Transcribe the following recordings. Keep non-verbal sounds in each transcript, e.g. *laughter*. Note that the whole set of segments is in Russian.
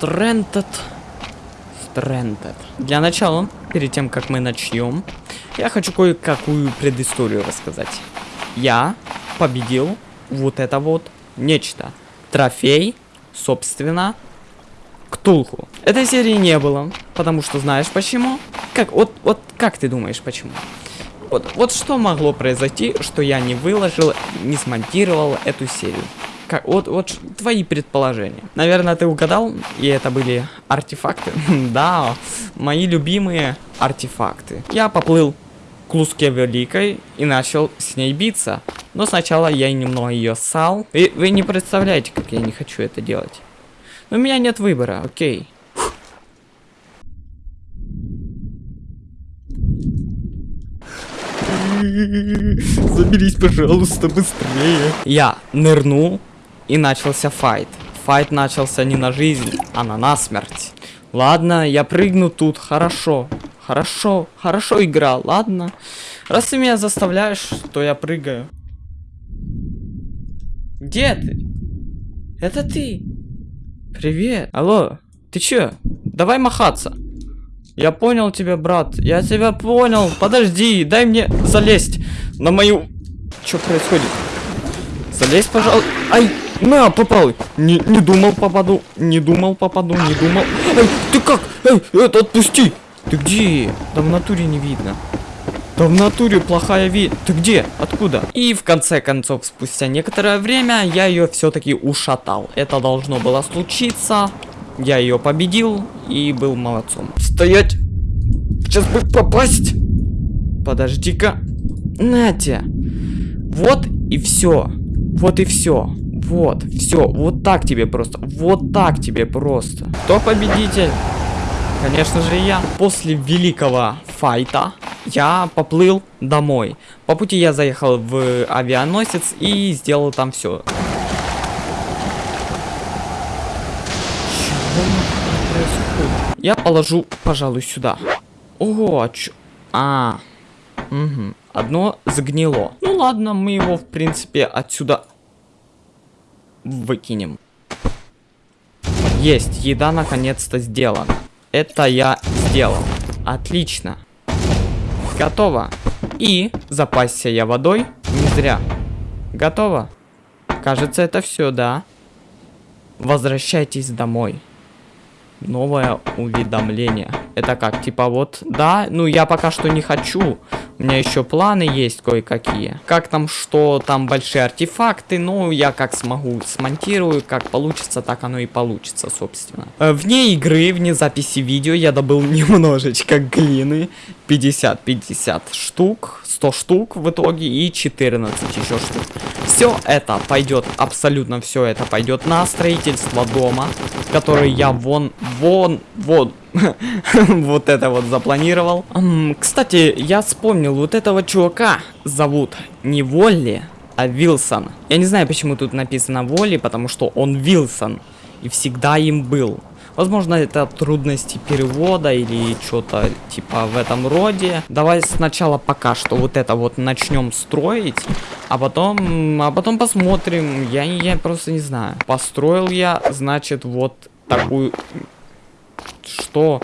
Stranded. Stranded. Для начала, перед тем, как мы начнем, я хочу кое-какую предысторию рассказать. Я победил вот это вот нечто. Трофей, собственно, Ктулху. Этой серии не было, потому что знаешь почему? Как, вот, вот как ты думаешь почему? Вот, вот что могло произойти, что я не выложил, не смонтировал эту серию? Как, вот, вот твои предположения. Наверное, ты угадал, и это были артефакты. *laughs* да, мои любимые артефакты. Я поплыл к Луске Великой и начал с ней биться. Но сначала я немного ее ссал. И вы не представляете, как я не хочу это делать. Но у меня нет выбора, окей. *laughs* Заберись, пожалуйста, быстрее. Я нырнул, и начался файт. Файт начался не на жизнь, а на насмерть. Ладно, я прыгну тут, хорошо. Хорошо, хорошо игра, ладно. Раз ты меня заставляешь, то я прыгаю. Где ты? Это ты? Привет. Алло, ты чё? Давай махаться. Я понял тебя, брат. Я тебя понял. Подожди, дай мне залезть на мою... Что происходит? Залезь, пожалуйста. Ай, на, попал. Не, не думал попаду. Не думал попаду, не думал. Ай, ты как? Эй, это отпусти. Ты где? Да в натуре не видно. Да в натуре плохая вид. Ты где? Откуда? И в конце концов, спустя некоторое время, я ее все-таки ушатал. Это должно было случиться. Я ее победил и был молодцом. Стоять! Сейчас бы попасть! Подожди-ка. Натя. Вот и все. Вот и все. Вот, все. Вот так тебе просто. Вот так тебе просто. Кто победитель? Конечно же я. После великого файта я поплыл домой. По пути я заехал в авианосец и сделал там все. Я положу, пожалуй, сюда. Ого, а чё? А, угу. Одно загнило. Ну ладно, мы его, в принципе, отсюда выкинем. Есть, еда наконец-то сделана. Это я сделал. Отлично. Готово. И запасся я водой не зря. Готово. Кажется, это все, да? Возвращайтесь домой новое уведомление. Это как, типа вот, да, ну я пока что не хочу. У меня еще планы есть кое-какие. Как там, что там большие артефакты, ну я как смогу смонтирую, как получится, так оно и получится, собственно. Э, вне игры, вне записи видео я добыл *laughs* немножечко глины. 50-50 штук, 100 штук в итоге и 14 еще штук. Все это пойдет, абсолютно все это пойдет на строительство дома, который я вон, вон, вон, *laughs* вот это вот запланировал. Кстати, я вспомнил, вот этого чувака зовут не Волли, а Вилсон. Я не знаю, почему тут написано Волли, потому что он Вилсон и всегда им был. Возможно, это трудности перевода или что-то типа в этом роде. Давай сначала пока что вот это вот начнем строить, а потом, а потом посмотрим. Я, я просто не знаю. Построил я, значит, вот такую... Что?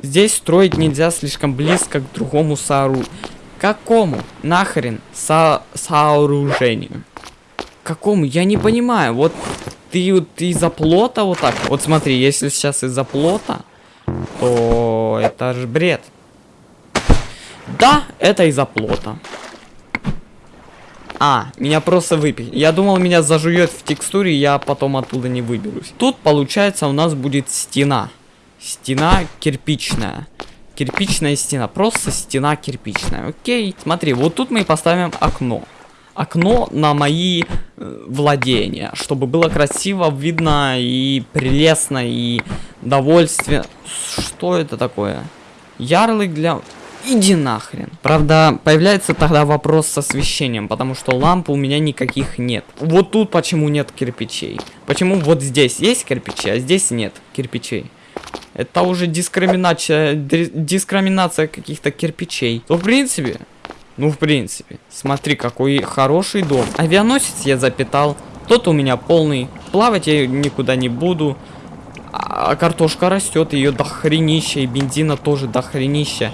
Здесь строить нельзя слишком близко к другому сооружению. Какому? Нахрен со сооружению? Какому? Я не понимаю. Вот ты вот из-за плота вот так. Вот смотри, если сейчас из-за плота, то это же бред. Да, это из-за плота. А, меня просто выпить. Я думал, меня зажует в текстуре, я потом оттуда не выберусь. Тут, получается, у нас будет стена. Стена кирпичная. Кирпичная стена. Просто стена кирпичная. Окей. Смотри, вот тут мы поставим окно окно на мои э, владения, чтобы было красиво, видно и прелестно, и довольствие. Что это такое? Ярлык для... Иди нахрен. Правда, появляется тогда вопрос с освещением, потому что ламп у меня никаких нет. Вот тут почему нет кирпичей. Почему вот здесь есть кирпичи, а здесь нет кирпичей. Это уже дискриминация, дискриминация каких-то кирпичей. То, в принципе, ну, в принципе. Смотри, какой хороший дом. Авианосец я запитал. Тот у меня полный. Плавать я никуда не буду. А картошка растет, ее дохренища, и бензина тоже дохренища.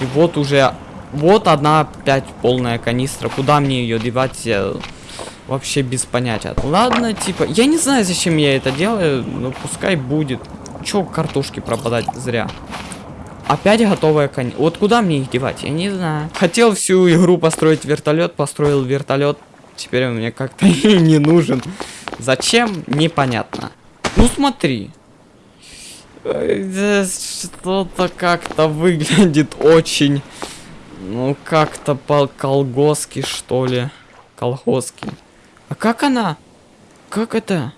И вот уже, вот одна опять полная канистра. Куда мне ее девать? Я вообще без понятия. Ладно, типа, я не знаю, зачем я это делаю, но пускай будет. Че картошки пропадать зря? Опять готовая конь. Вот куда мне их девать? Я не знаю. Хотел всю игру построить вертолет, построил вертолет. Теперь он мне как-то *laughs* не нужен. Зачем? Непонятно. Ну смотри. Что-то как-то выглядит очень... Ну, как-то по колгоски, что ли. Колгоски. А как она? Как это?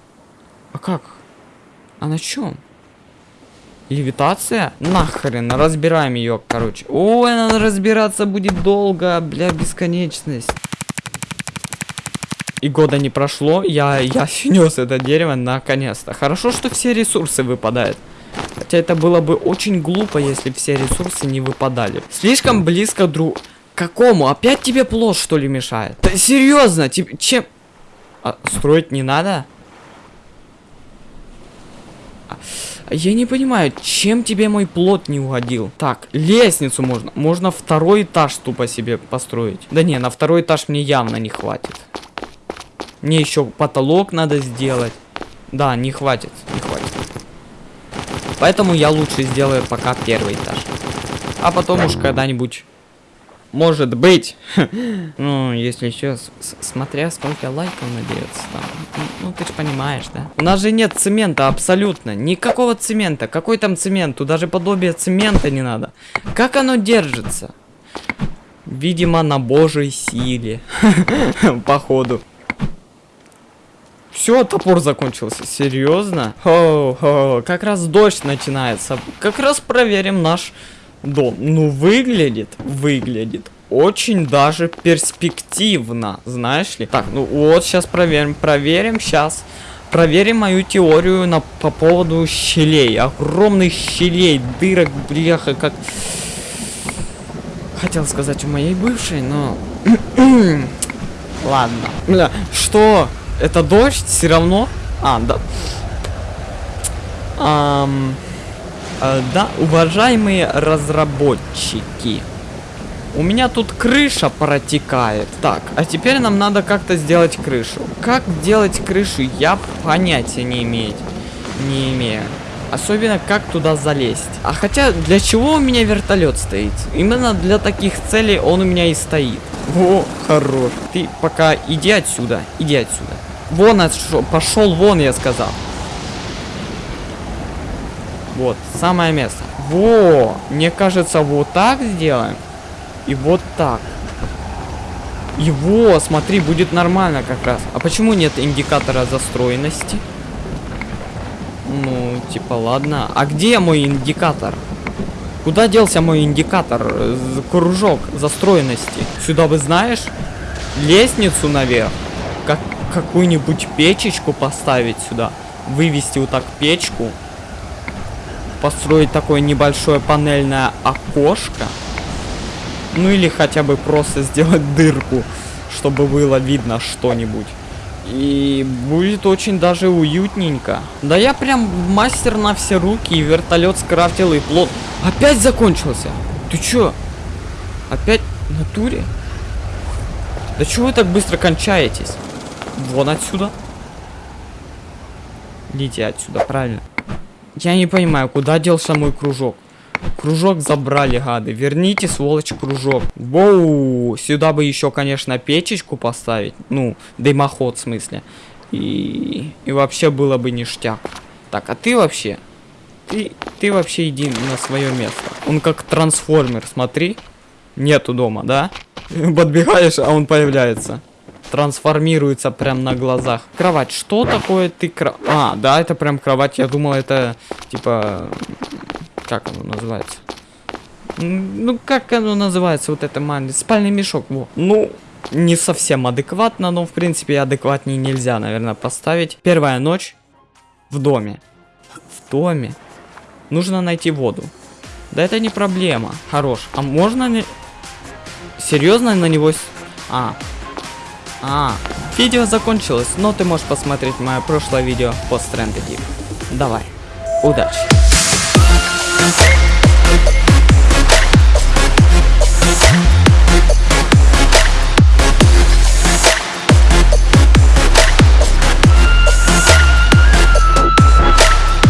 А как? А на чем? Левитация? Нахрен, разбираем ее, короче. Ой, надо разбираться будет долго, бля, бесконечность. И года не прошло, я, я *laughs* снес это дерево наконец-то. Хорошо, что все ресурсы выпадают. Хотя это было бы очень глупо, если все ресурсы не выпадали. Слишком близко друг... Какому? Опять тебе плод, что ли, мешает? Да, серьезно, тебе... Чем... А, строить не надо? А, я не понимаю, чем тебе мой плод не угодил? Так, лестницу можно. Можно второй этаж тупо себе построить. Да не, на второй этаж мне явно не хватит. Мне еще потолок надо сделать. Да, не хватит, не хватит. Поэтому я лучше сделаю пока первый этаж. А потом уж когда-нибудь... Может быть. *laughs* ну, если еще, смотря сколько лайков наберется там. Ну, ты же понимаешь, да? У нас же нет цемента абсолютно. Никакого цемента. Какой там цемент? Тут даже подобие цемента не надо. Как оно держится? Видимо, на божьей силе. *laughs* Походу. Все, топор закончился. Серьезно? Хо, хо, как раз дождь начинается. Как раз проверим наш дом. Ну, выглядит, выглядит очень даже перспективно, знаешь ли. Так, ну вот, сейчас проверим, проверим сейчас. Проверим мою теорию на, по поводу щелей. Огромных щелей, дырок, бляха, как... Хотел сказать у моей бывшей, но... *clears throat* Ладно. Бля, что? Это дождь все равно? А, да. Ам, да, уважаемые разработчики. У меня тут крыша протекает. Так, а теперь нам надо как-то сделать крышу. Как делать крышу, я понятия не имею. Не имею. Особенно, как туда залезть. А хотя, для чего у меня вертолет стоит? Именно для таких целей он у меня и стоит. О, хорош. Ты пока иди отсюда. Иди отсюда. Вон. Пошел вон, я сказал. Вот, самое место. Во! Мне кажется, вот так сделаем. И вот так. Его, смотри, будет нормально как раз. А почему нет индикатора застроенности? Ну, типа, ладно. А где мой индикатор? Куда делся мой индикатор? Кружок застроенности. Сюда вы знаешь? Лестницу наверх. Как какую-нибудь печечку поставить сюда. Вывести вот так печку. Построить такое небольшое панельное окошко. Ну или хотя бы просто сделать дырку, чтобы было видно что-нибудь. И будет очень даже уютненько. Да я прям мастер на все руки, и вертолет скрафтил, и плод. Опять закончился. Ты чё? Опять в натуре? Да чего вы так быстро кончаетесь? Вон отсюда. Идите отсюда, правильно. Я не понимаю, куда делся мой кружок. Кружок забрали, гады. Верните, сволочь, кружок. Воу, сюда бы еще, конечно, печечку поставить. Ну, дымоход, в смысле. И, и вообще было бы ништяк. Так, а ты вообще... Ты, ты вообще иди на свое место. Он как трансформер, смотри. Нету дома, да? *laughs* Подбегаешь, а он появляется. Трансформируется прям на глазах. Кровать, что такое ты кровать? А, да, это прям кровать. Я думал, это типа как оно называется? Ну, как оно называется, вот это маленький спальный мешок, во. Ну, не совсем адекватно, но, в принципе, адекватнее нельзя, наверное, поставить. Первая ночь в доме. В доме. Нужно найти воду. Да это не проблема. Хорош. А можно ли... Серьезно на него... А. А, видео закончилось, но ты можешь посмотреть мое прошлое видео по Stranded Deep. Давай, удачи!